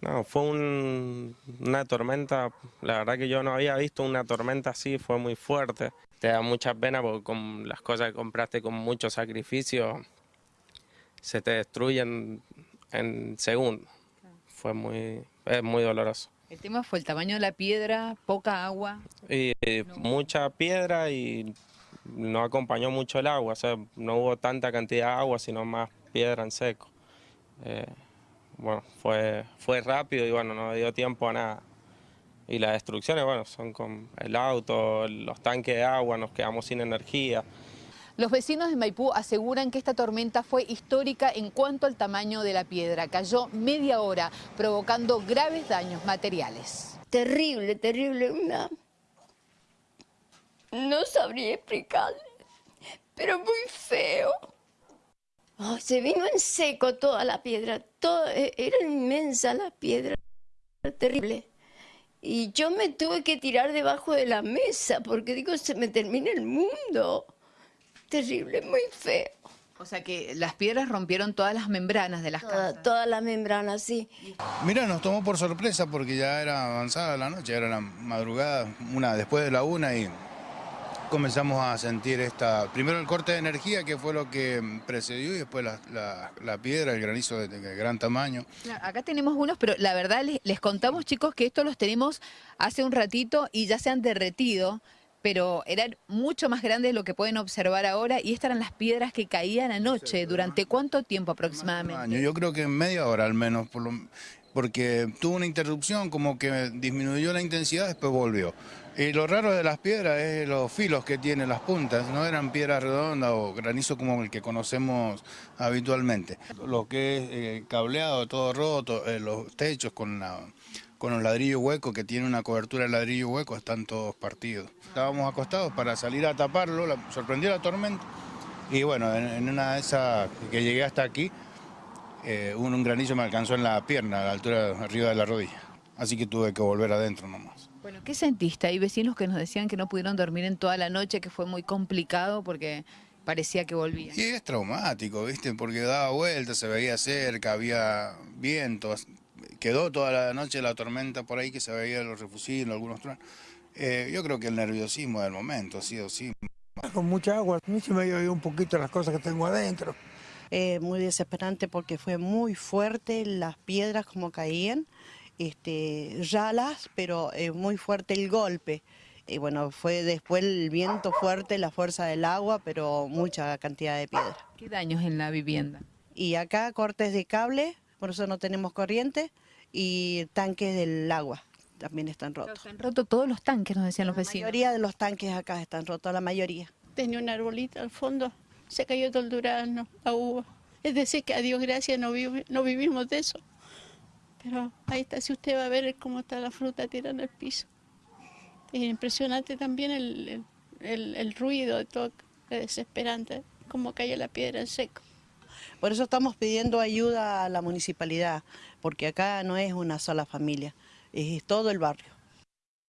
No, fue un- una tormenta, la verdad que yo no había visto una tormenta así, fue muy fuerte. Te da mucha pena porque con las cosas que compraste con mucho sacrificio se te destruyen en segundos. Fue muy, es muy doloroso. El tema fue el tamaño de la piedra, poca agua. Y eh, mucha piedra y no acompañó mucho el agua, o sea, no hubo tanta cantidad de agua, sino más piedra en seco. Eh, bueno, fue, fue rápido y bueno, no dio tiempo a nada. Y las destrucciones, bueno, son con el auto, los tanques de agua, nos quedamos sin energía. Los vecinos de Maipú aseguran que esta tormenta fue histórica en cuanto al tamaño de la piedra. Cayó media hora, provocando graves daños materiales. Terrible, terrible, una... No sabría explicarle, pero muy feo. Oh, se vino en seco toda la piedra, todo, e- era inmensa la piedra, terrible. Y yo me tuve que tirar debajo de la mesa porque digo, se me termina el mundo. Terrible, muy feo. O sea que las piedras rompieron todas las membranas de las Toda, casas. toda la membrana, sí. Mira, nos tomó por sorpresa porque ya era avanzada la noche, era la madrugada, una después de la una y comenzamos a sentir esta, primero el corte de energía que fue lo que precedió y después la, la- la piedra, el granizo de, de gran tamaño. Claro, Acá tenemos unos, pero la verdad les, les contamos chicos que estos los tenemos hace un ratito y ya se han derretido, pero eran mucho más grandes de lo que pueden observar ahora y estas eran las piedras que caían anoche. ¿Durante cuánto tiempo aproximadamente? año, yo creo que en media hora al menos, por lo- porque tuvo una interrupción, como que disminuyó la intensidad, después volvió. Y lo raro de las piedras es los filos que tienen las puntas, no eran piedras redondas o granizo como el que conocemos habitualmente. Lo que es eh, cableado, todo roto, eh, los techos con, la- con los ladrillos huecos, que tiene una cobertura de ladrillo hueco, están todos partidos. Estábamos acostados para salir a taparlo, la- sorprendió la tormenta. Y bueno, en, en una de esas que llegué hasta aquí, eh, un, un granizo me alcanzó en la pierna, a la altura arriba de la rodilla. Así que tuve que volver adentro nomás. Bueno, ¿qué sentiste? Hay vecinos que nos decían que no pudieron dormir en toda la noche, que fue muy complicado porque parecía que volvían. Y es traumático, ¿viste? Porque daba vueltas, se veía cerca, había vientos. Quedó toda la noche la tormenta por ahí que se veía los refusiles, algunos truenos. Eh, yo creo que el nerviosismo del momento ha sido sí. Con mucha agua, a mí se me ido un poquito las cosas que tengo adentro. Eh, muy desesperante porque fue muy fuerte las piedras como caían, este, ralas, pero eh, muy fuerte el golpe. Y bueno, fue después el viento fuerte, la fuerza del agua, pero mucha cantidad de piedra. ¿Qué daños en la vivienda? Y acá cortes de cable, por eso no tenemos corriente, y tanques del agua también están rotos. Se han roto todos los tanques, nos decían los La vecinos. mayoría de los tanques acá están rotos, la mayoría. tenía un arbolito al fondo, se cayó todo el durazno, la uva. Es decir, que a Dios gracias no, vivi- no vivimos de eso. Pero ahí está, si usted va a ver cómo está la fruta tirada el piso. Es impresionante también el, el- el- ruido todo, es desesperante, cómo cae la piedra en seco. Por eso estamos pidiendo ayuda a la municipalidad, porque acá no es una sola familia, es todo el barrio.